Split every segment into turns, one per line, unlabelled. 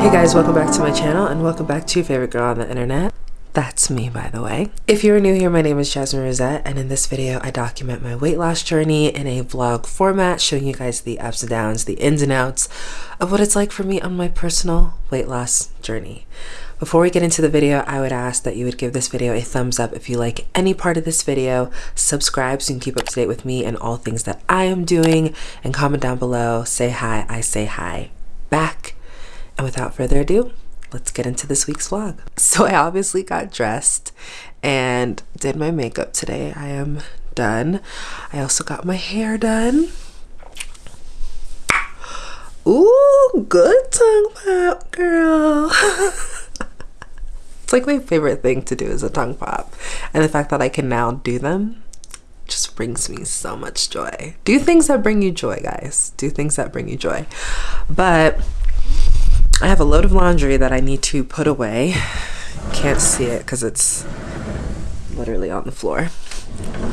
Hey guys, welcome back to my channel and welcome back to your favorite girl on the internet. That's me, by the way. If you're new here, my name is Jasmine Rosette, and in this video, I document my weight loss journey in a vlog format, showing you guys the ups and downs, the ins and outs of what it's like for me on my personal weight loss journey. Before we get into the video, I would ask that you would give this video a thumbs up if you like any part of this video, subscribe so you can keep up to date with me and all things that I am doing, and comment down below, say hi, I say hi back. And without further ado, let's get into this week's vlog. So I obviously got dressed and did my makeup today. I am done. I also got my hair done. Ooh, good tongue pop, girl. it's like my favorite thing to do is a tongue pop. And the fact that I can now do them just brings me so much joy. Do things that bring you joy, guys. Do things that bring you joy. But I have a load of laundry that I need to put away. Can't see it because it's literally on the floor.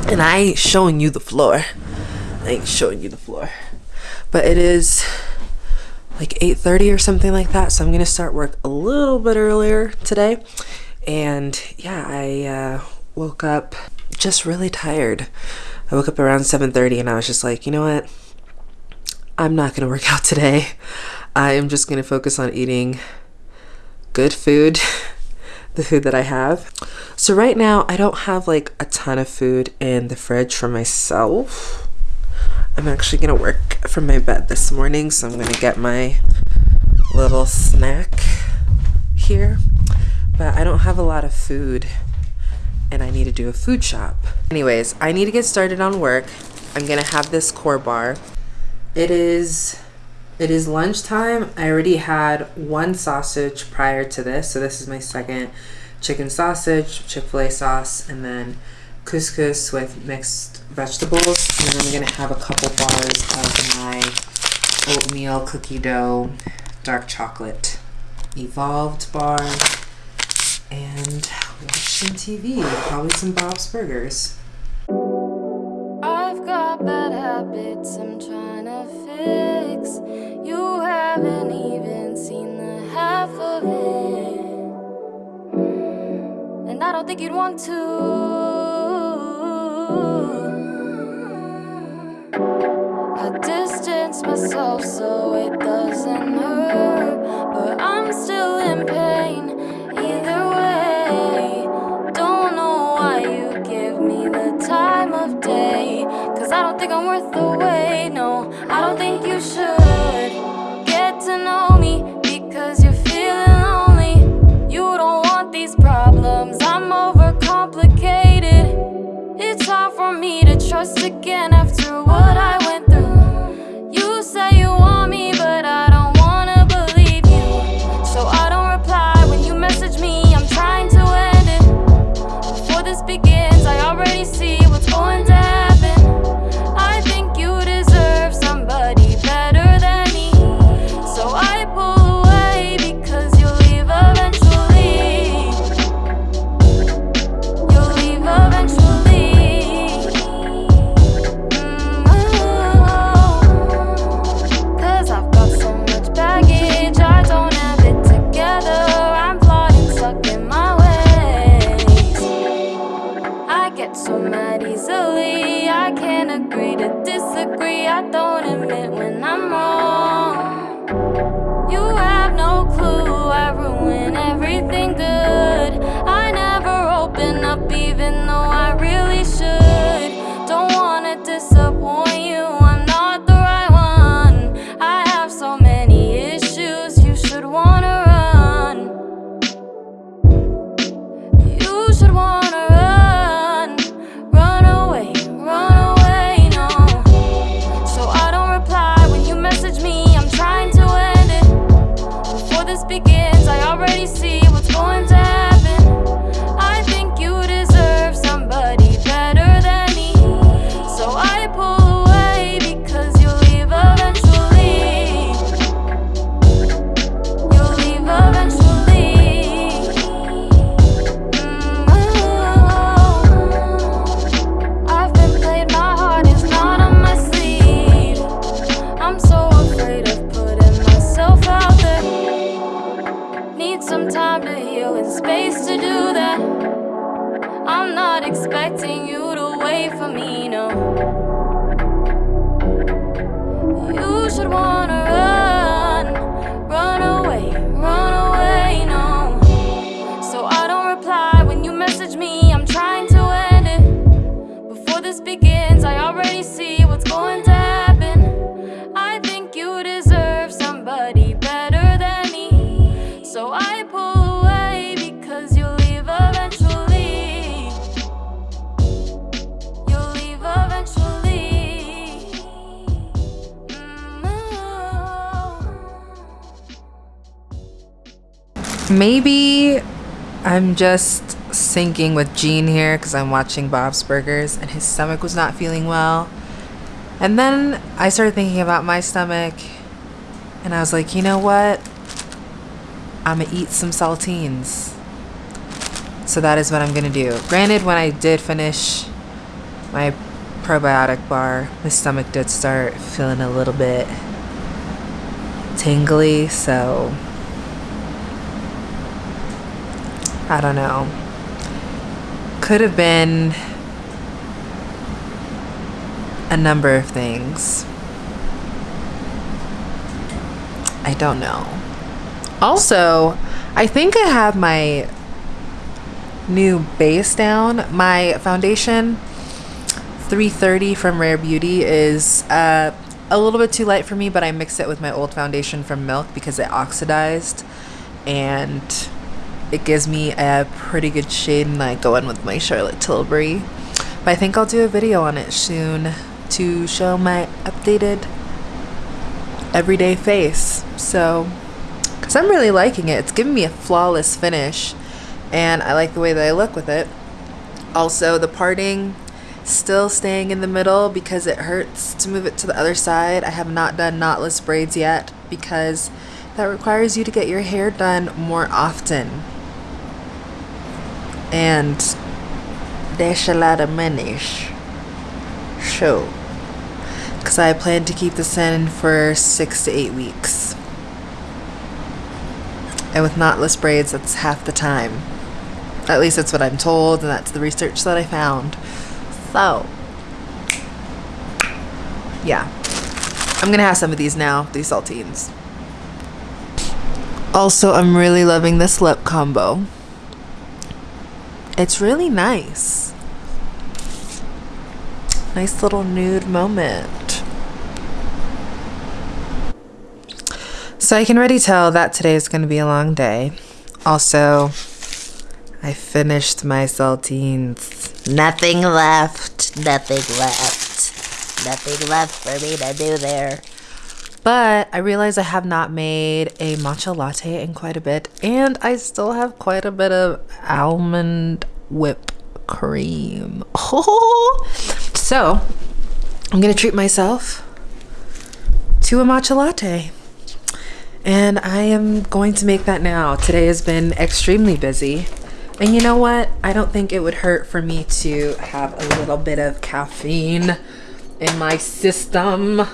And I ain't showing you the floor. I ain't showing you the floor. But it is like 8.30 or something like that. So I'm going to start work a little bit earlier today. And yeah, I uh, woke up just really tired. I woke up around 7.30 and I was just like, you know what? I'm not going to work out today. I am just going to focus on eating good food, the food that I have. So right now I don't have like a ton of food in the fridge for myself. I'm actually going to work from my bed this morning, so I'm going to get my little snack here. But I don't have a lot of food and I need to do a food shop. Anyways, I need to get started on work. I'm going to have this core bar. It is it is lunchtime. I already had one sausage prior to this, so this is my second chicken sausage, Chick-fil-A sauce, and then couscous with mixed vegetables. And then I'm gonna have a couple bars of my oatmeal cookie dough dark chocolate evolved bar and watching TV, probably some Bob's Burgers. I've got bad habits I'm trying to You haven't even seen the half of it. And I don't think you'd want to. I distance myself so it doesn't hurt But I'm still in pain either way. Don't know why you give me the time of day Cause I don't think I'm worth the wait, no you should get to know me Because you're feeling lonely. You don't want these problems, I'm overcomplicated. It's hard for me to trust again after what I went through. You say you want me, Maybe I'm just syncing with Gene here because I'm watching Bob's Burgers and his stomach was not feeling well. And then I started thinking about my stomach and I was like, you know what? I'm gonna eat some saltines. So that is what I'm gonna do. Granted, when I did finish my probiotic bar, my stomach did start feeling a little bit tingly, so I don't know. Could have been a number of things. I don't know. Also, I think I have my new base down. My foundation 330 from Rare Beauty is uh, a little bit too light for me, but I mixed it with my old foundation from Milk because it oxidized and it gives me a pretty good shade and I go in with my Charlotte Tilbury. But I think I'll do a video on it soon to show my updated everyday face. So, because I'm really liking it. It's giving me a flawless finish and I like the way that I look with it. Also, the parting still staying in the middle because it hurts to move it to the other side. I have not done knotless braids yet because that requires you to get your hair done more often and there's a lot of money so because I plan to keep this in for six to eight weeks. And with knotless braids that's half the time. At least that's what I'm told and that's the research that I found. So yeah. I'm gonna have some of these now these saltines. Also I'm really loving this lip combo it's really nice. Nice little nude moment. So I can already tell that today is going to be a long day. Also, I finished my saltines. Nothing left. Nothing left. Nothing left for me to do there. But I realize I have not made a matcha latte in quite a bit, and I still have quite a bit of almond whip cream. Oh, so I'm gonna treat myself to a matcha latte. And I am going to make that now. Today has been extremely busy. And you know what? I don't think it would hurt for me to have a little bit of caffeine in my system.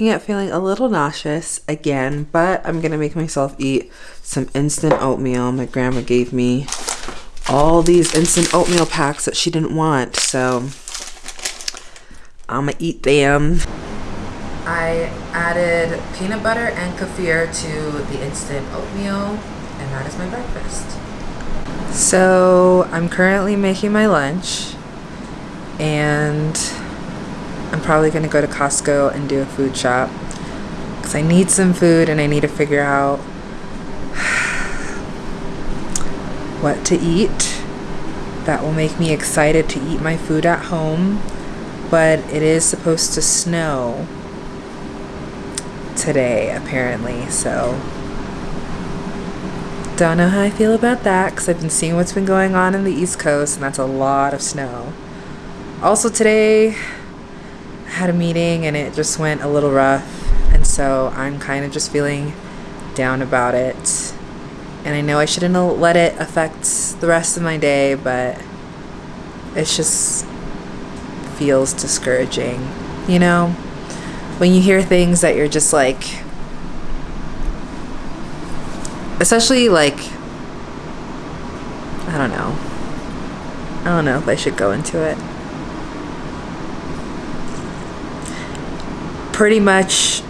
Waking up feeling a little nauseous again, but I'm gonna make myself eat some instant oatmeal. My grandma gave me all these instant oatmeal packs that she didn't want, so I'm gonna eat them. I added peanut butter and kefir to the instant oatmeal, and that is my breakfast. So I'm currently making my lunch and I'm probably going to go to Costco and do a food shop because I need some food and I need to figure out what to eat that will make me excited to eat my food at home but it is supposed to snow today apparently so don't know how I feel about that because I've been seeing what's been going on in the east coast and that's a lot of snow. Also today had a meeting and it just went a little rough and so I'm kind of just feeling down about it and I know I shouldn't let it affect the rest of my day but it just feels discouraging you know when you hear things that you're just like especially like I don't know. I don't know if I should go into it. Pretty much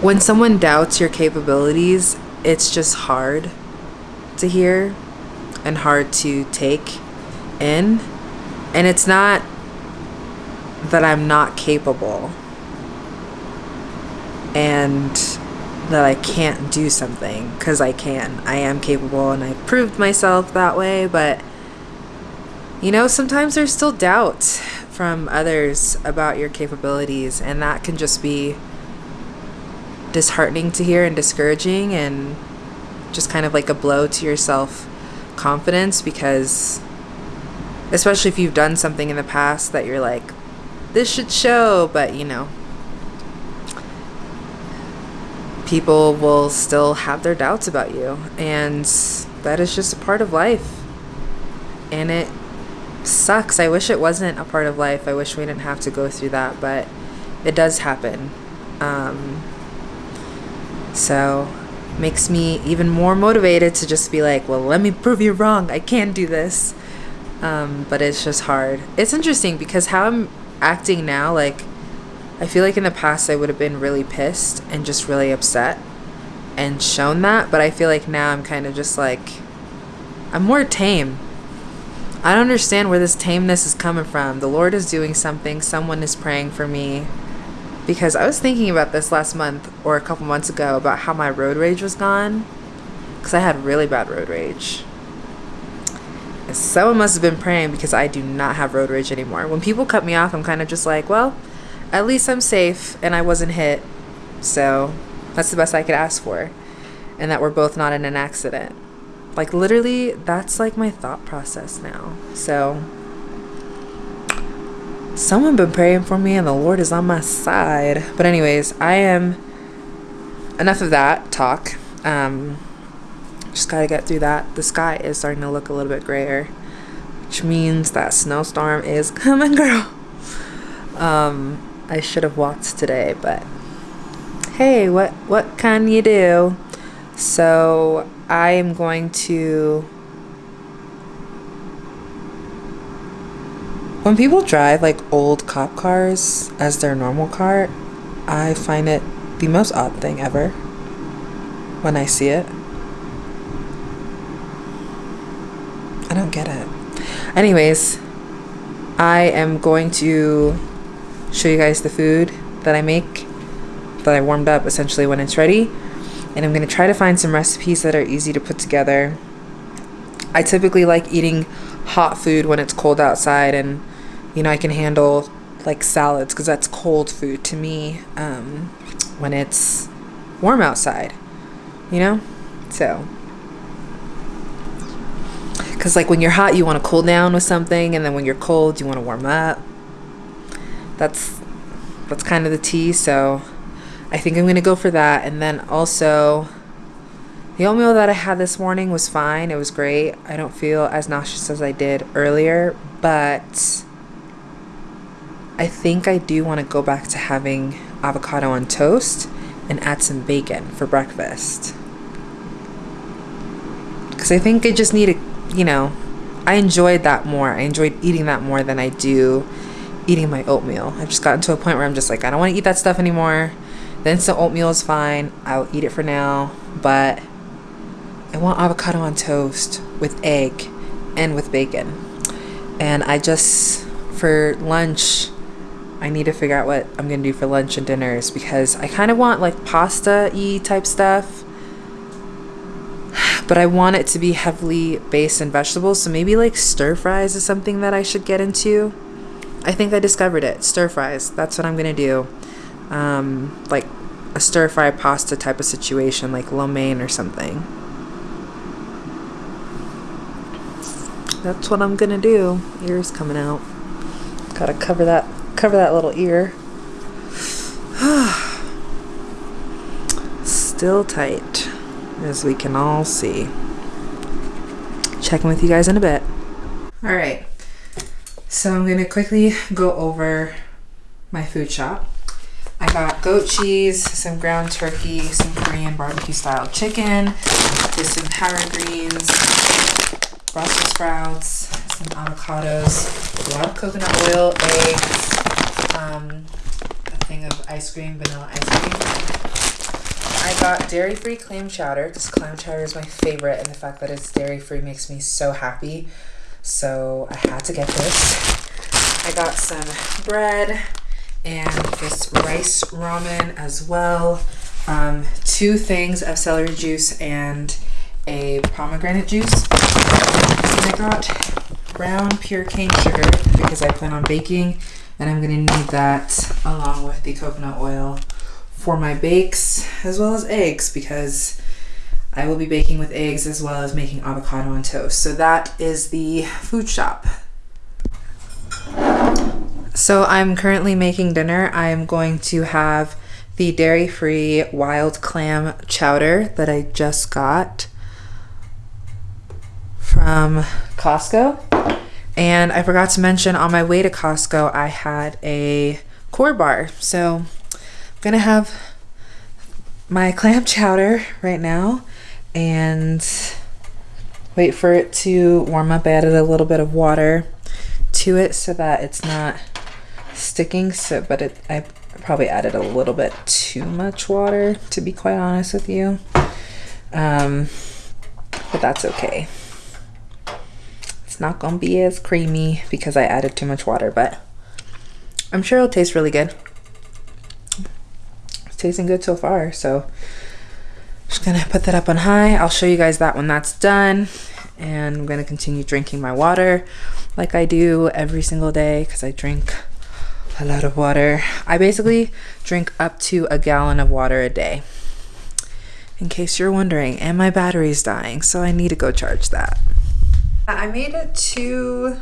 when someone doubts your capabilities, it's just hard to hear and hard to take in. And it's not that I'm not capable and that I can't do something because I can. I am capable and I've proved myself that way, but you know, sometimes there's still doubt from others about your capabilities, and that can just be disheartening to hear and discouraging and just kind of like a blow to your self confidence because especially if you've done something in the past that you're like this should show but you know people will still have their doubts about you. And that is just a part of life. And it sucks. I wish it wasn't a part of life. I wish we didn't have to go through that, but it does happen. Um, so makes me even more motivated to just be like, well, let me prove you wrong. I can do this. Um, but it's just hard. It's interesting because how I'm acting now, like I feel like in the past I would have been really pissed and just really upset and shown that, but I feel like now I'm kind of just like I'm more tame. I don't understand where this tameness is coming from. The Lord is doing something, someone is praying for me. Because I was thinking about this last month or a couple months ago about how my road rage was gone. Because I had really bad road rage. And someone must have been praying because I do not have road rage anymore. When people cut me off, I'm kind of just like, well, at least I'm safe and I wasn't hit. So that's the best I could ask for. And that we're both not in an accident. Like, literally, that's like my thought process now. So, someone been praying for me and the Lord is on my side. But, anyways, I am. Enough of that talk. Um, just gotta get through that. The sky is starting to look a little bit grayer, which means that snowstorm is coming, girl. Um, I should have walked today, but hey, what what can you do? So I am going to. When people drive like old cop cars as their normal car, I find it the most odd thing ever when I see it. I don't get it. Anyways, I am going to show you guys the food that I make that I warmed up essentially when it's ready. And I'm going to try to find some recipes that are easy to put together. I typically like eating hot food when it's cold outside and you know I can handle like salads because that's cold food to me um, when it's warm outside you know? So. Because like when you're hot you want to cool down with something and then when you're cold you want to warm up. That's that's kind of the tea so I think I'm gonna go for that. And then also the oatmeal that I had this morning was fine. It was great. I don't feel as nauseous as I did earlier but I think I do want to go back to having avocado on toast and add some bacon for breakfast. Because I think I just need to you know I enjoyed that more. I enjoyed eating that more than I do eating my oatmeal. I've just gotten to a point where I'm just like, I don't want to eat that stuff anymore. The instant oatmeal is fine. I'll eat it for now. But I want avocado on toast with egg and with bacon. And I just, for lunch, I need to figure out what I'm to do for lunch and dinners because I kind of want like pasta y type stuff. But I want it to be heavily based in vegetables. So maybe like stir fries is something that I should get into. I think I discovered it. Stir fries. That's what I'm gonna do. Um, like a stir fry pasta type of situation, like lo mein or something. That's what I'm gonna do. Ears coming out. Gotta cover that cover that little ear. Still tight, as we can all see. Checking with you guys in a bit. All right. So I'm to quickly go over my food shop. I got goat cheese, some ground turkey, some Korean barbecue style chicken, with some power greens, Brussels sprouts, some avocados, a lot of coconut oil, eggs, um, a thing of ice cream, vanilla ice cream. I got dairy-free clam chowder because clam chowder is my favorite and the fact that it's dairy-free makes me so happy. So I had to get this. I got some bread, and this rice ramen as well. Um, two things of celery juice and a pomegranate juice. And I got brown pure cane sugar because I plan on baking and I'm gonna need that along with the coconut oil for my bakes as well as eggs because I will be baking with eggs as well as making avocado on toast. So that is the food shop. So I'm currently making dinner. I'm going to have the dairy-free wild clam chowder that I just got from Costco. And I forgot to mention on my way to Costco, I had a core bar. So I'm gonna have my clam chowder right now and wait for it to warm up. I added a little bit of water to it so that it's not sticking so but it I probably added a little bit too much water to be quite honest with you. Um, but that's okay. It's not gonna be as creamy because I added too much water but I'm sure it'll taste really good. It's tasting good so far so I'm just gonna put that up on high. I'll show you guys that when that's done and I'm gonna continue drinking my water like I do every single day because I drink a lot of water. I basically drink up to a gallon of water a day. In case you're wondering, and my battery's dying, so I need to go charge that. Uh, I made it too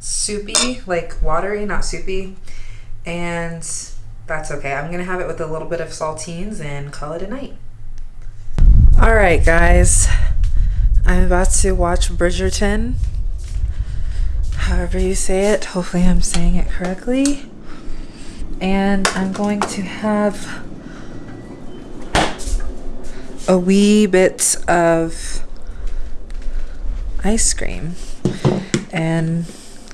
soupy, like watery, not soupy, and that's okay. I'm gonna have it with a little bit of saltines and call it a night. All right, guys, I'm about to watch Bridgerton however you say it. Hopefully I'm saying it correctly. And I'm going to have a wee bit of ice cream and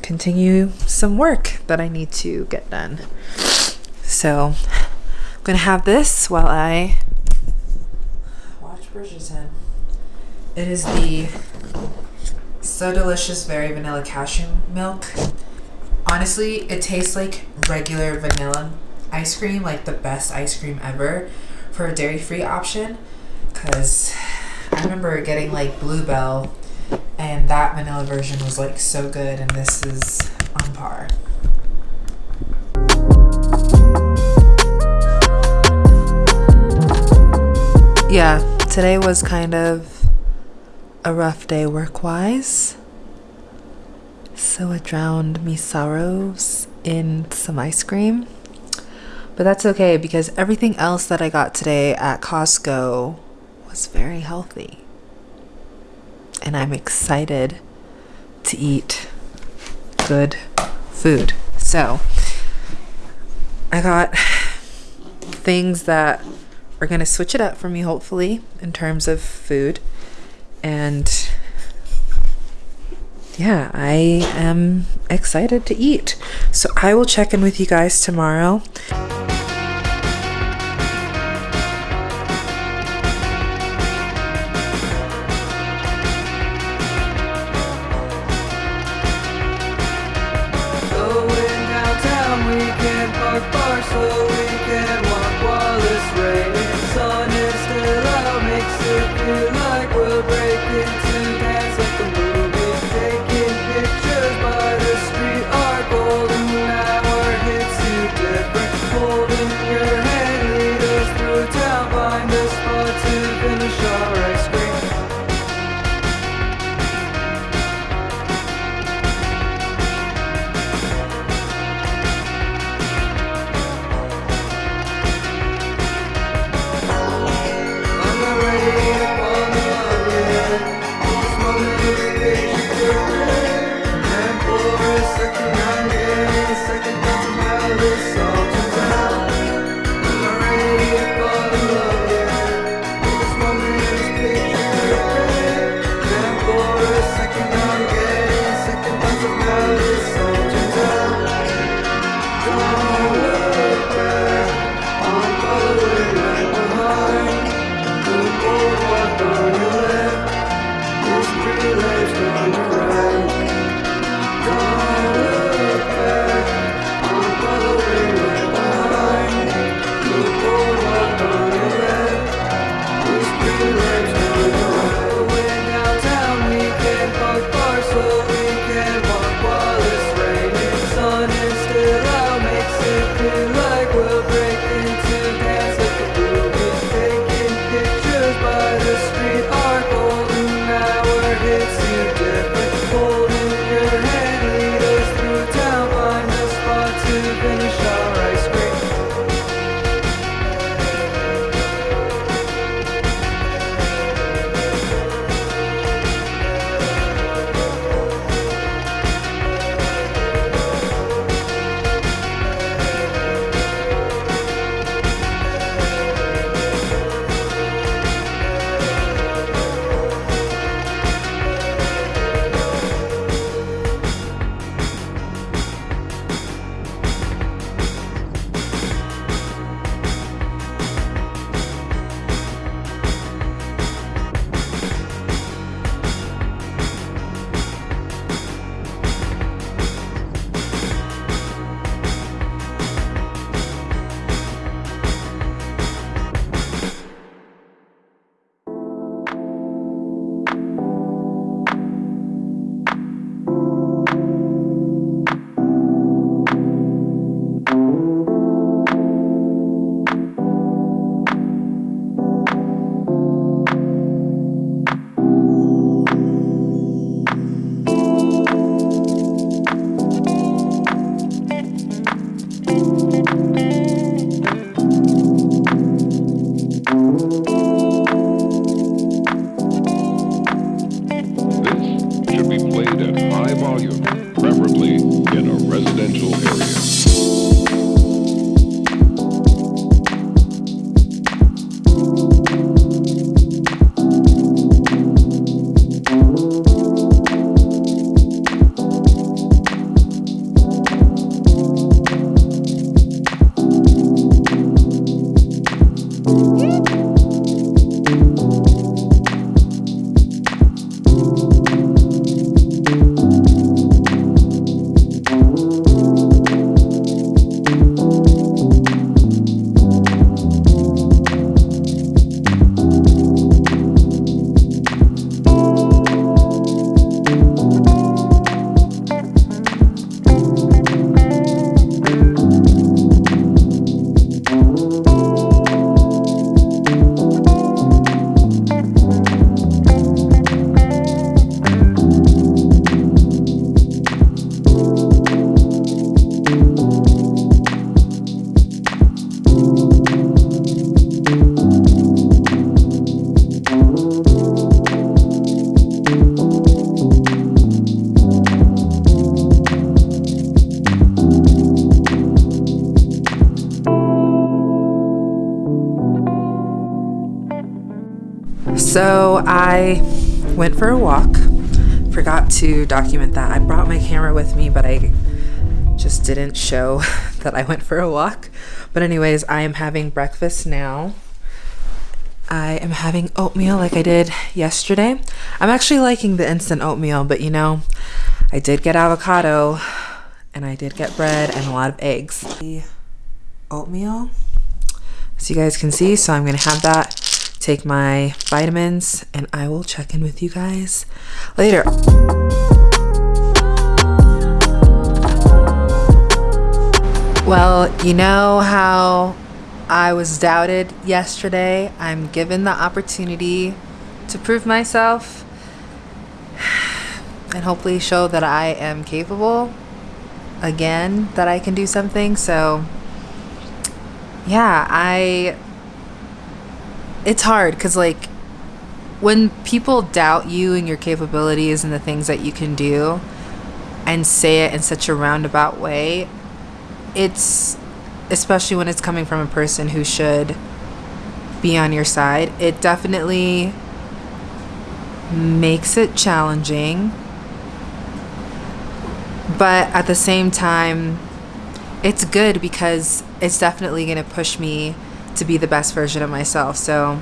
continue some work that I need to get done. So I'm gonna have this while I watch Bridgerton. It is the so delicious, very vanilla cashew milk. Honestly, it tastes like regular vanilla ice cream, like the best ice cream ever for a dairy-free option. Cause I remember getting like Bluebell and that vanilla version was like so good and this is on par. Yeah, today was kind of a rough day work wise. So I drowned me sorrows in some ice cream. But that's okay because everything else that I got today at Costco was very healthy. And I'm excited to eat good food. So I got things that are going to switch it up for me, hopefully, in terms of food and yeah, I am excited to eat. So I will check in with you guys tomorrow. Stereo. Went for a walk. Forgot to document that. I brought my camera with me, but I just didn't show that I went for a walk. But anyways, I am having breakfast now. I am having oatmeal like I did yesterday. I'm actually liking the instant oatmeal, but you know, I did get avocado and I did get bread and a lot of eggs. The oatmeal, as you guys can see, so I'm gonna have that, take my vitamins, and I will check in with you guys later. Well, you know how I was doubted yesterday. I'm given the opportunity to prove myself and hopefully show that I am capable again, that I can do something. So, yeah, I. It's hard because, like, when people doubt you and your capabilities and the things that you can do and say it in such a roundabout way, it's especially when it's coming from a person who should be on your side, it definitely makes it challenging. But at the same time, it's good because it's definitely going to push me to be the best version of myself. So,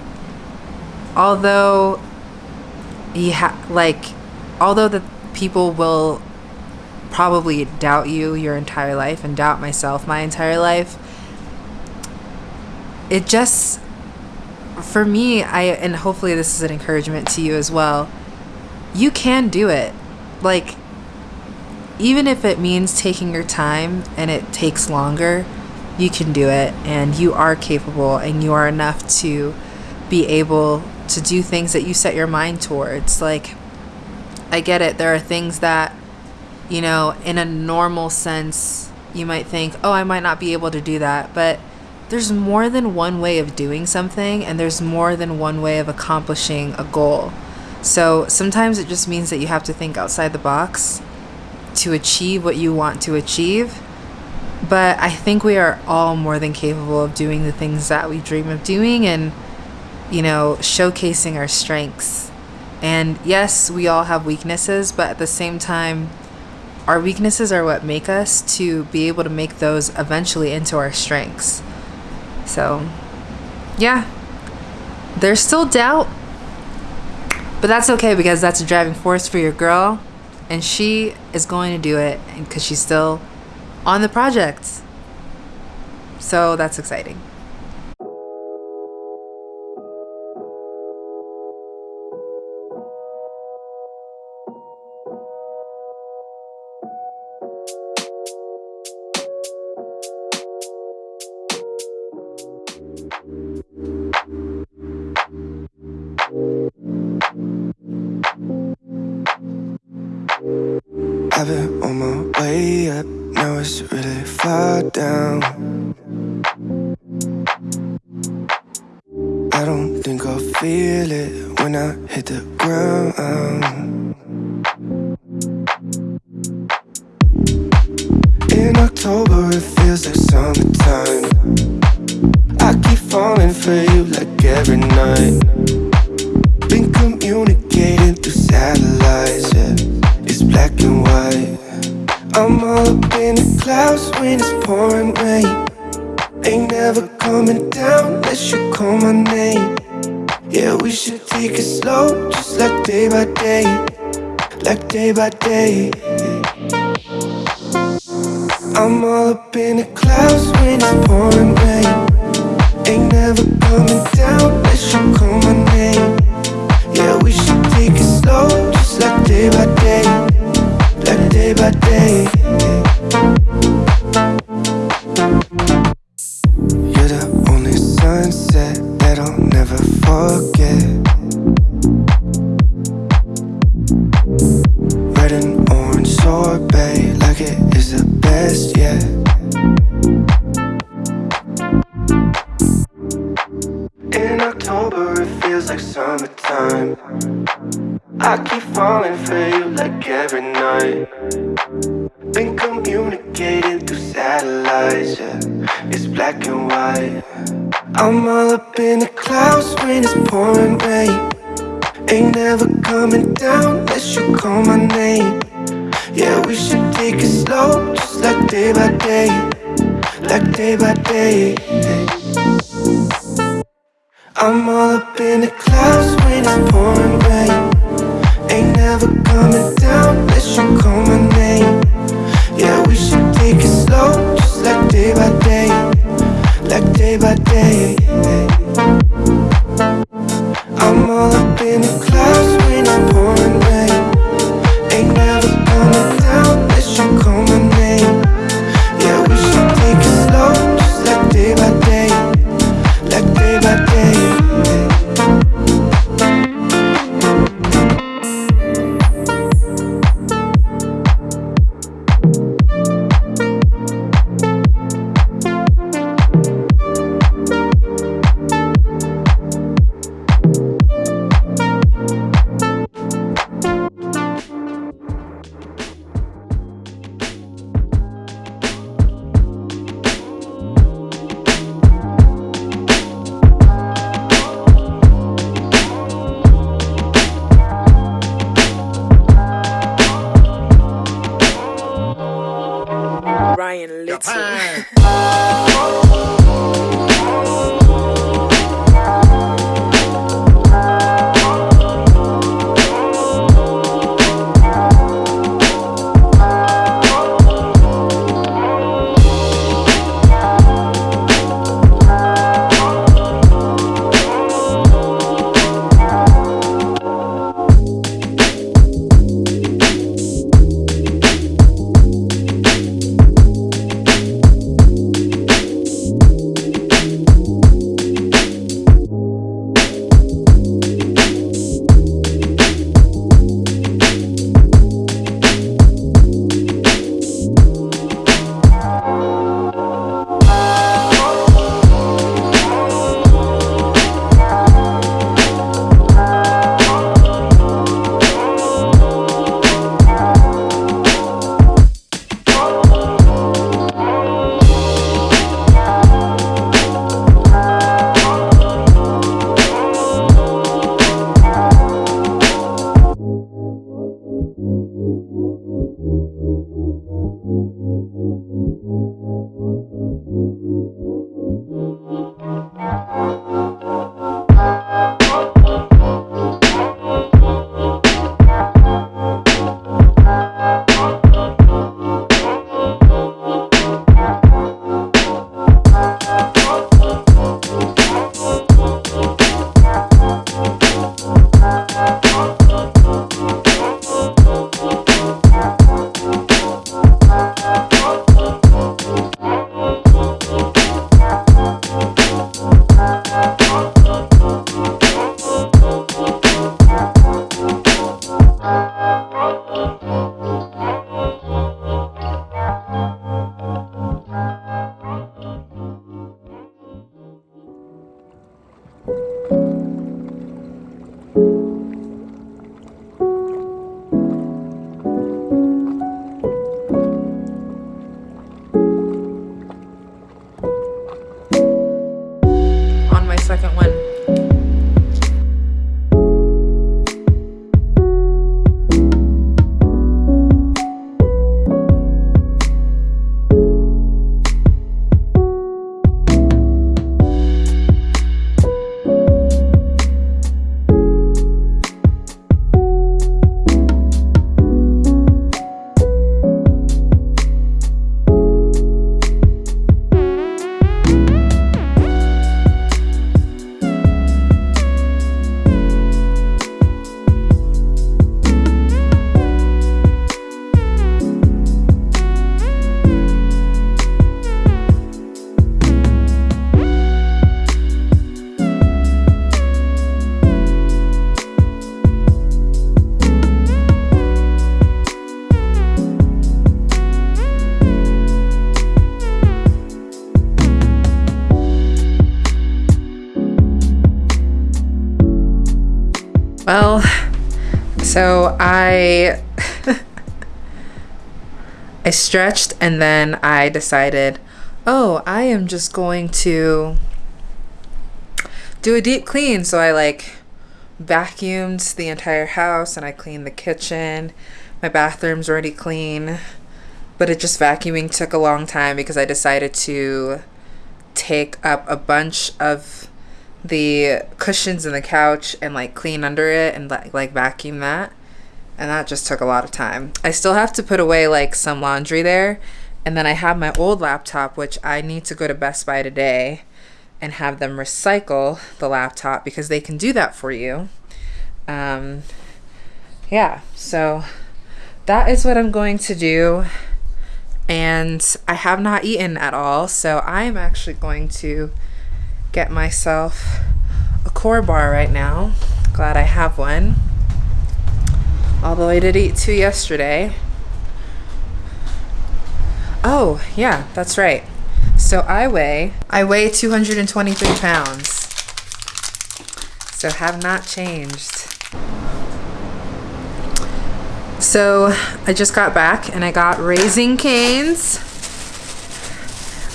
although you ha- like although the people will probably doubt you your entire life and doubt myself my entire life it just for me i and hopefully this is an encouragement to you as well you can do it like even if it means taking your time and it takes longer you can do it and you are capable and you are enough to be able to do things that you set your mind towards like i get it there are things that you know, in a normal sense, you might think, oh, I might not be able to do that. But there's more than one way of doing something, and there's more than one way of accomplishing a goal. So sometimes it just means that you have to think outside the box to achieve what you want to achieve. But I think we are all more than capable of doing the things that we dream of doing and, you know, showcasing our strengths. And yes, we all have weaknesses, but at the same time, our weaknesses are what make us to be able to make those eventually into our strengths. So, yeah, there's still doubt, but that's okay because that's a driving force for your girl, and she is going to do it because she's still on the project. So, that's exciting.
In October, it feels like summertime. I keep falling for you like every night. Been communicating through satellites, yeah it's black and white. I'm all up in the clouds when it's pouring rain. Ain't never coming down unless you call my name. Yeah, we should take it slow, just like day by day, like day by day. I'm all up in the clouds when it's pouring rain. Ain't never coming down unless you call my name. Yeah, we should take it slow, just like day by day, like day by day.
Stretched and then I decided, "Oh, I am just going to do a deep clean." So I like vacuumed the entire house and I cleaned the kitchen. My bathroom's already clean, but it just vacuuming took a long time because I decided to take up a bunch of the cushions in the couch and like clean under it and like, like vacuum that. And that just took a lot of time. I still have to put away like some laundry there. And then I have my old laptop, which I need to go to Best Buy today and have them recycle the laptop because they can do that for you. Um, yeah, so that is what I'm going to do. And I have not eaten at all, so I'm actually going to get myself a core bar right now. Glad I have one. Although I did eat two yesterday. Oh, yeah, that's right. So I weigh I weigh 223 pounds. So have not changed. So I just got back and I got Raising Cane's.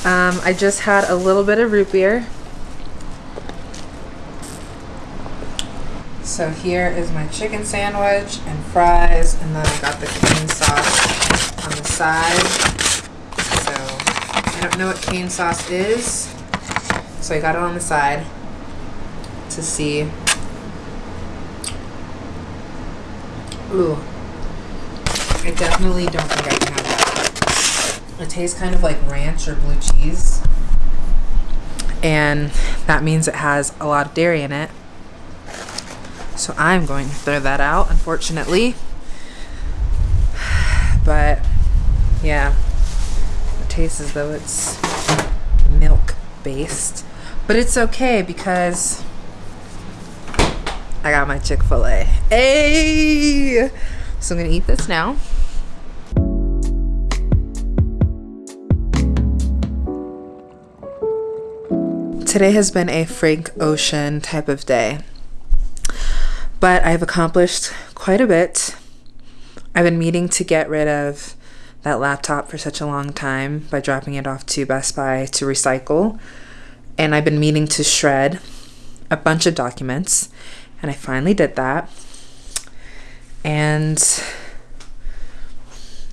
Um, I just had a little bit of root beer. So here is my chicken sandwich and fries, and then I got the cane sauce on the side. So I don't know what cane sauce is, so I got it on the side to see. Ooh, I definitely don't think I can have that. It tastes kind of like ranch or blue cheese, and that means it has a lot of dairy in it. So I'm going to throw that out, unfortunately. But yeah, it tastes as though it's milk based. But it's okay because I got my Chick fil A. Hey! So I'm to eat this now. Today has been a Frank Ocean type of day but I've accomplished quite a bit. I've been meaning to get rid of that laptop for such a long time by dropping it off to Best Buy to recycle. And I've been meaning to shred a bunch of documents, and I finally did that. And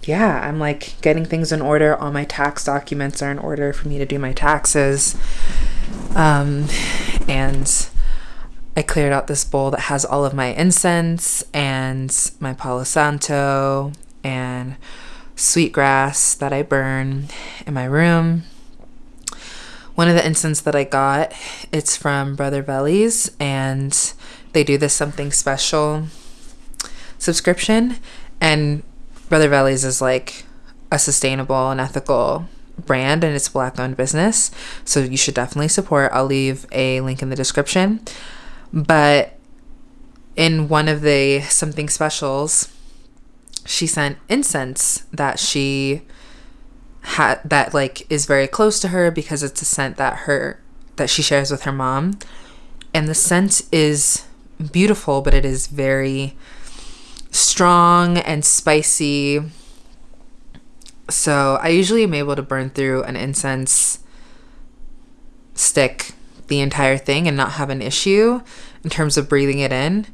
yeah, I'm like getting things in order. All my tax documents are in order for me to do my taxes. Um, and I cleared out this bowl that has all of my incense and my Palo Santo and sweetgrass that I burn in my room. One of the incense that I got, it's from Brother Vellies, and they do this something special subscription. And Brother Vellies is like a sustainable and ethical brand and it's black owned business. So you should definitely support. I'll leave a link in the description. But in one of the something specials, she sent incense that she had that like is very close to her because it's a scent that her that she shares with her mom. And the scent is beautiful, but it is very strong and spicy. So I usually am able to burn through an incense stick the entire thing and not have an issue in terms of breathing it in.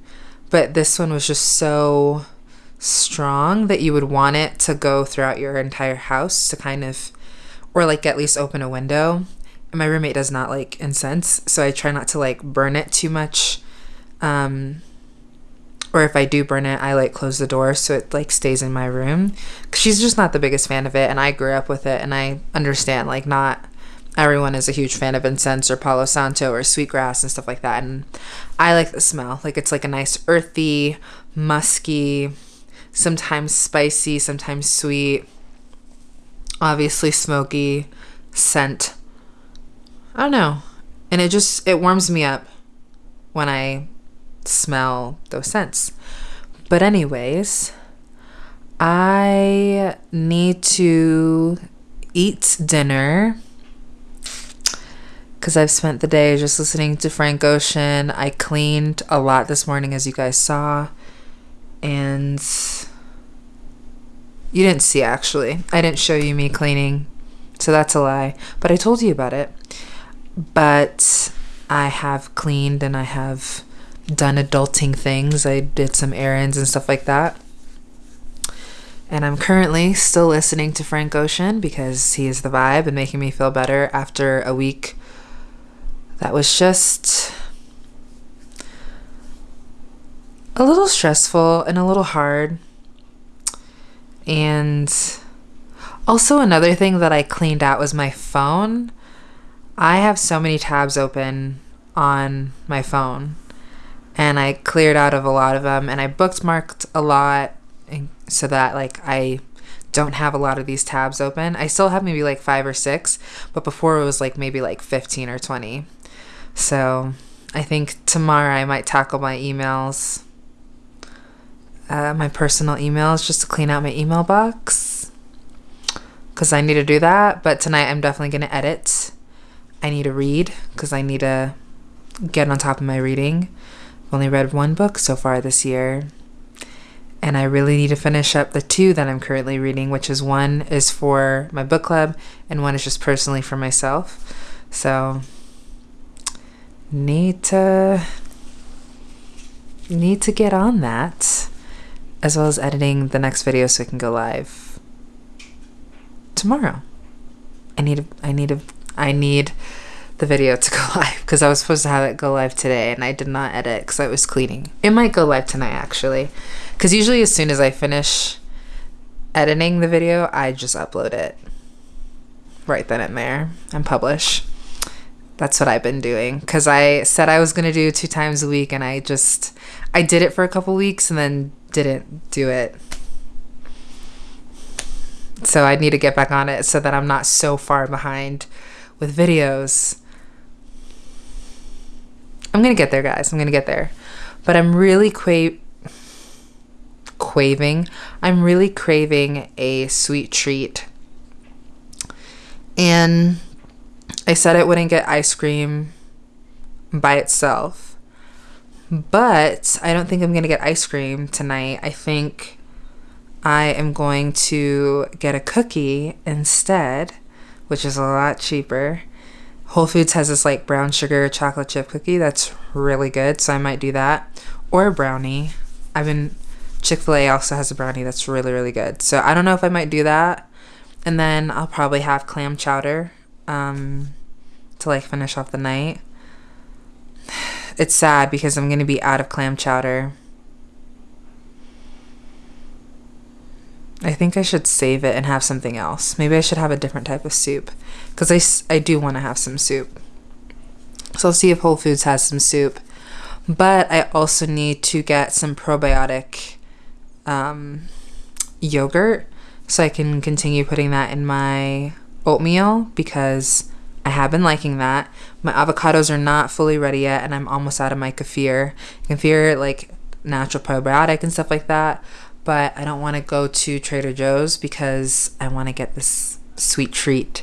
But this one was just so strong that you would want it to go throughout your entire house to kind of, or like at least open a window. And my roommate does not like incense, so I try not to like burn it too much. Um, or if I do burn it, I like close the door so it like stays in my room. She's just not the biggest fan of it, and I grew up with it, and I understand like not everyone is a huge fan of incense or Palo Santo or sweetgrass and stuff like that. And I like the smell. Like it's like a nice earthy, musky, sometimes spicy, sometimes sweet, obviously smoky scent. I don't know. And it just it warms me up when I smell those scents. But anyways, I need to eat dinner because I've spent the day just listening to Frank Ocean. I cleaned a lot this morning, as you guys saw. And you didn't see, actually. I didn't show you me cleaning. So that's a lie. But I told you about it. But I have cleaned and I have done adulting things. I did some errands and stuff like that. And I'm currently still listening to Frank Ocean because he is the vibe and making me feel better after a week that was just a little stressful and a little hard. And also, another thing that I cleaned out was my phone. I have so many tabs open on my phone, and I cleared out of a lot of them, and I bookmarked a lot so that like I don't have a lot of these tabs open. I still have maybe like five or six, but before it was like maybe like 15 or 20. So I think tomorrow I might tackle my emails uh, my personal emails just to clean out my email box because I need to do that. But tonight I'm definitely going to edit. I need to read because I need to get on top of my reading. I've only read one book so far this year. And I really need to finish up the two that I'm currently reading, which is one is for my book club and one is just personally for myself. So need to need to get on that as well as editing the next video so it can go live tomorrow. I need a, I need a, I need the video to go live because I was supposed to have it go live today and I did not edit because I was cleaning. It might go live tonight actually because usually as soon as I finish editing the video, I just upload it right then and there and publish. That's what I've been doing because I said I was going to do two times a week and I just, I did it for a couple weeks and then didn't do it. So I need to get back on it so that I'm not so far behind with videos. I'm going to get there, guys. I'm going to get there. But I'm really qua- craving. I'm really craving a sweet treat. And I said it wouldn't get ice cream by itself. But I don't think I'm going to get ice cream tonight. I think I am going to get a cookie instead, which is a lot cheaper. Whole Foods has this like brown sugar chocolate chip cookie that's really good, so I might do that. Or a brownie. I've been Chick fil A also has a brownie that's really, really good. So I don't know if I might do that. And then I'll probably have clam chowder um, to like finish off the night it's sad because I'm going to be out of clam chowder. I think I should save it and have something else. Maybe I should have a different type of soup because I, I do want to have some soup. So I'll see if Whole Foods has some soup. But I also need to get some probiotic um, yogurt so I can continue putting that in my oatmeal because I have been liking that. My avocados are not fully ready yet, and I'm almost out of my kefir. Kefir, like natural probiotic and stuff like that. But I don't want to go to Trader Joe's because I want to get this sweet treat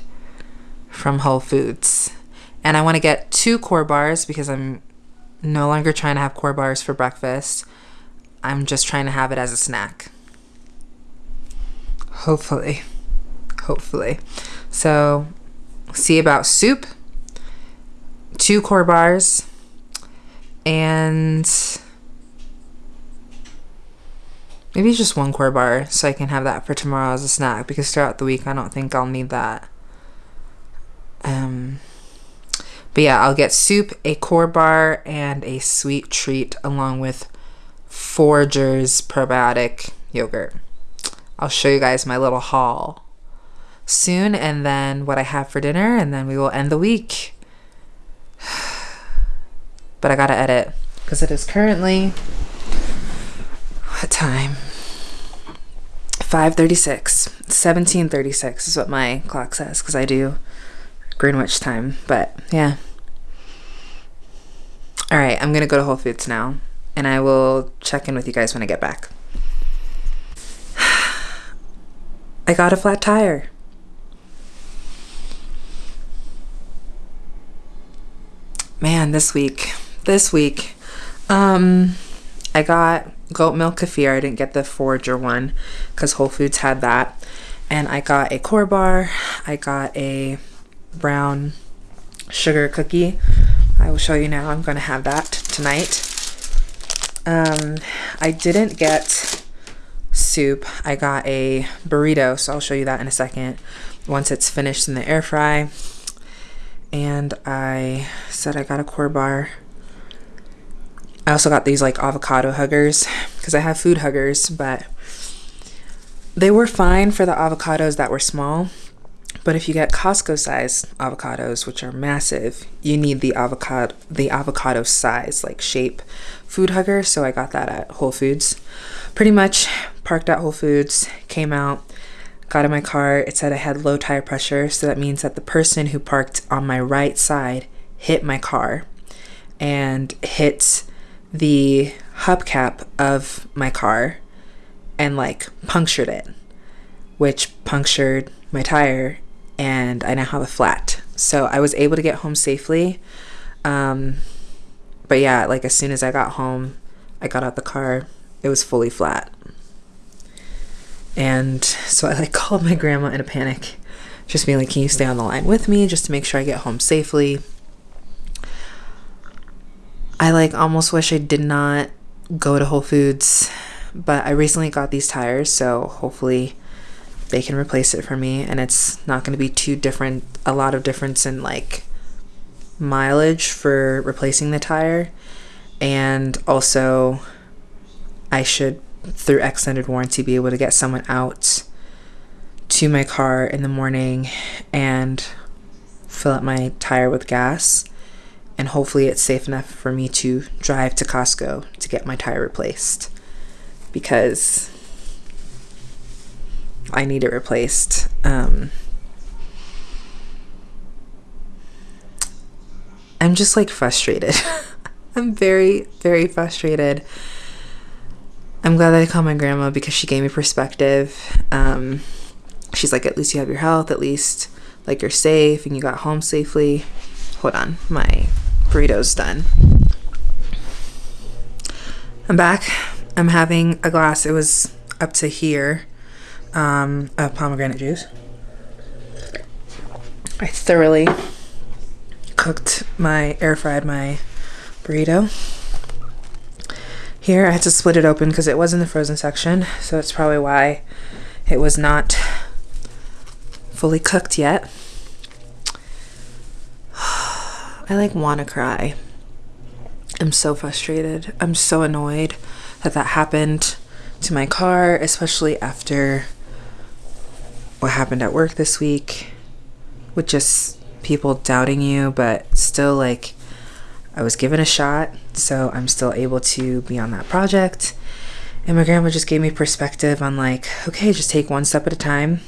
from Whole Foods. And I want to get two core bars because I'm no longer trying to have core bars for breakfast. I'm just trying to have it as a snack. Hopefully. Hopefully. So see about soup, two core bars, and maybe just one core bar so I can have that for tomorrow as a snack because throughout the week I don't think I'll need that. Um, but yeah, I'll get soup, a core bar, and a sweet treat along with Forager's probiotic yogurt. I'll show you guys my little haul soon and then what I have for dinner and then we will end the week. But I gotta edit because it is currently what time? 5:36. 17:36 is what my clock says because I do Greenwich time. But yeah. All right, I'm gonna go to Whole Foods now, and I will check in with you guys when I get back. I got a flat tire. Man, this week, this week, um, I got goat milk kefir. I didn't get the forager one because Whole Foods had that. And I got a core bar. I got a brown sugar cookie. I will show you now. I'm going to have that tonight. Um, I didn't get soup. I got a burrito, so I'll show you that in a second once it's finished in the air fry. And I said I got a core bar. I also got these like avocado huggers because I have food huggers, but they were fine for the avocados that were small. But if you get Costco size avocados, which are massive, you need the avocado the avocado size, like shape food hugger. So I got that at Whole Foods. Pretty much parked at Whole Foods, came out, got in my car. It said I had low tire pressure, so that means that the person who parked on my right side hit my car and hit the hubcap of my car and like punctured it, which punctured my tire and I now have a flat. So I was able to get home safely. Um, but yeah, like as soon as I got home, I got out the car, it was fully flat. And so I like called my grandma in a panic, just being like, Can you stay on the line with me just to make sure I get home safely? I like almost wish I did not go to Whole Foods, but I recently got these tires, so hopefully they can replace it for me and it's not going to be too different a lot of difference in like mileage for replacing the tire and also I should through extended warranty be able to get someone out to my car in the morning and fill up my tire with gas and hopefully it's safe enough for me to drive to Costco to get my tire replaced because I need it replaced. Um, I'm just like frustrated. I'm very, very frustrated. I'm glad that I called my grandma because she gave me perspective. Um, she's like, at least you have your health, at least like you're safe and you got home safely. Hold on, my burrito's done. I'm back. I'm having a glass. It was up to here um, of pomegranate juice. I thoroughly cooked my air fried my burrito. Here I had to split it open because it was in the frozen section, so that's probably why it was not fully cooked yet. I like want to cry. I'm so frustrated. I'm so annoyed that that happened to my car, especially after what happened at work this week with just people doubting you, but still like I was given a shot, so I'm still able to be on that project. And my grandma just gave me perspective on like, okay, just take one step at a time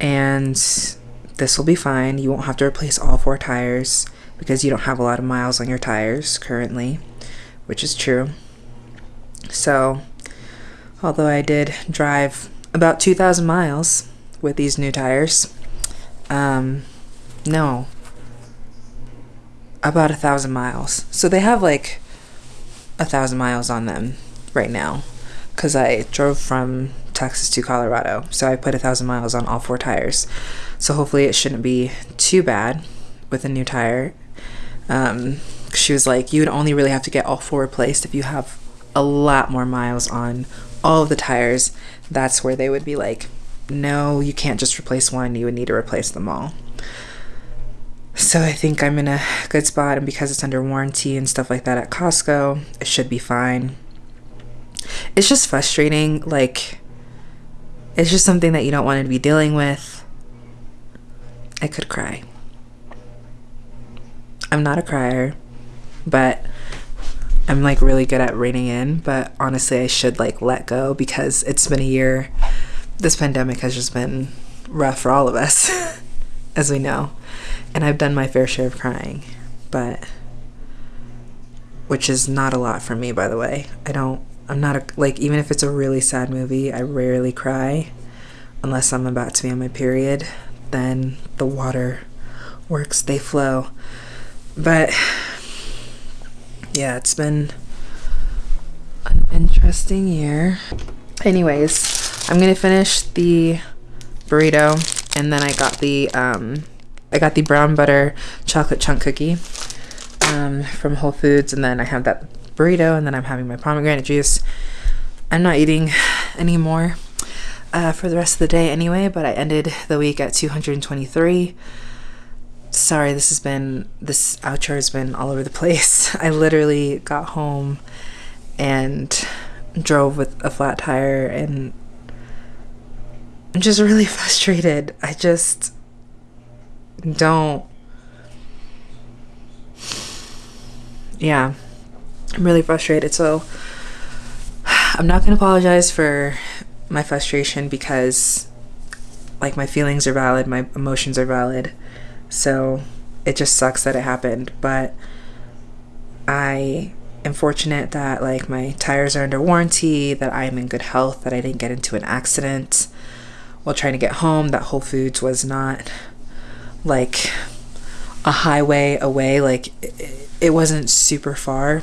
and this will be fine. You won't have to replace all four tires because you don't have a lot of miles on your tires currently, which is true. So, although I did drive about 2,000 miles with these new tires. Um, no, about a thousand miles. So they have like a thousand miles on them right now because I drove from Texas to Colorado. So I put a thousand miles on all four tires. So hopefully it shouldn't be too bad with a new tire. Um, she was like, you would only really have to get all four replaced if you have a lot more miles on all of the tires. That's where they would be like, no, you can't just replace one, you would need to replace them all. So I think I'm in a good spot, and because it's under warranty and stuff like that at Costco, it should be fine. It's just frustrating. Like, it's just something that you don't want to be dealing with. I could cry. I'm not a crier, but I'm like really good at reining in. But honestly, I should like let go because it's been a year this pandemic has just been rough for all of us, as we know. And I've done my fair share of crying, but which is not a lot for me, by the way. I don't, I'm not a, like, even if it's a really sad movie, I rarely cry unless I'm about to be on my period. Then the water works, they flow. But yeah, it's been an interesting year. Anyways, I'm gonna finish the burrito and then I got the um, I got the brown butter chocolate chunk cookie um, from Whole Foods and then I have that burrito and then I'm having my pomegranate juice. I'm not eating anymore uh, for the rest of the day anyway, but I ended the week at 223. Sorry, this has been, this outro has been all over the place. I literally got home and drove with a flat tire and I'm just really frustrated. I just don't. Yeah, I'm really frustrated. So I'm not going to apologize for my frustration because, like, my feelings are valid, my emotions are valid. So it just sucks that it happened. But I am fortunate that, like, my tires are under warranty, that I am in good health, that I didn't get into an accident while trying to get home, that Whole Foods was not like a highway away like it, wasn't super far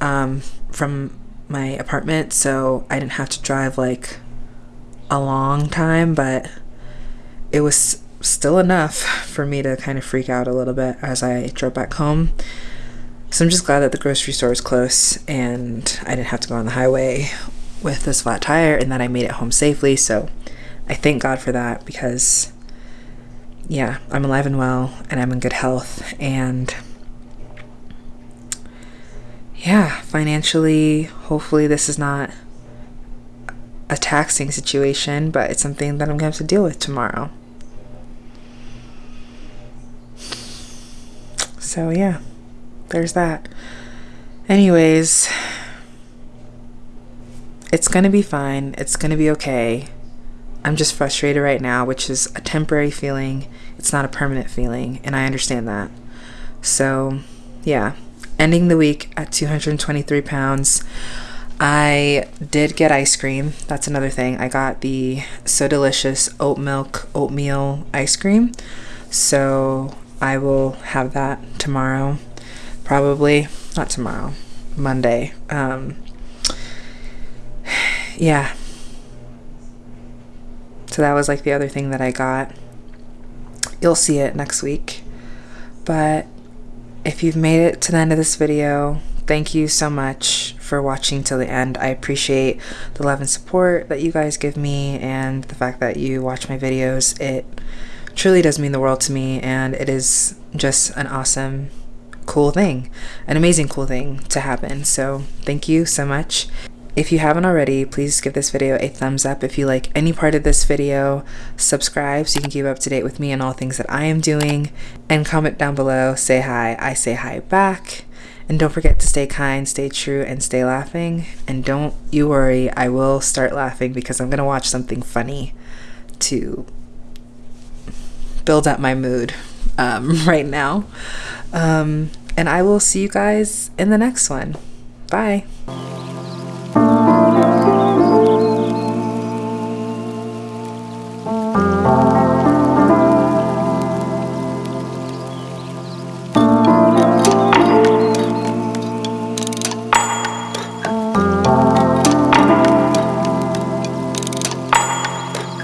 um, from my apartment so i didn't have to drive like a long time but it was still enough for me to kind of freak out a little bit as i drove back home. So i'm just glad that the grocery store is close and i didn't have to go on the highway with this flat tire and that i made it home safely. So i thank god for that because yeah, I'm alive and well and I'm in good health. And yeah, financially, hopefully, this is not a taxing situation, but it's something that I'm going to have to deal with tomorrow. So, yeah, there's that. Anyways, it's going to be fine. It's going to be okay. I'm just frustrated right now, which is a temporary feeling. It's not a permanent feeling, and I understand that. So, yeah, ending the week at 223 pounds. I did get ice cream. That's another thing. I got the So Delicious oat milk oatmeal ice cream. So, I will have that tomorrow. Probably not tomorrow, Monday. Um, yeah, so that was like the other thing that I got. You'll see it next week. But if you've made it to the end of this video, thank you so much for watching till the end. I appreciate the love and support that you guys give me and the fact that you watch my videos. It truly does mean the world to me and it is just an awesome cool thing, an amazing cool thing to happen. So thank you so much. If you haven't already, please give this video a thumbs up if you like any part of this video, subscribe so you can keep up to date with me and all things that I am doing, and comment down below, say hi, I say hi back. And don't forget to stay kind, stay true, and stay laughing. And don't you worry, I will start laughing because I'm going to watch something funny to build up my mood um, right now. Um, and I will see you guys in the next one. Bye. Oh.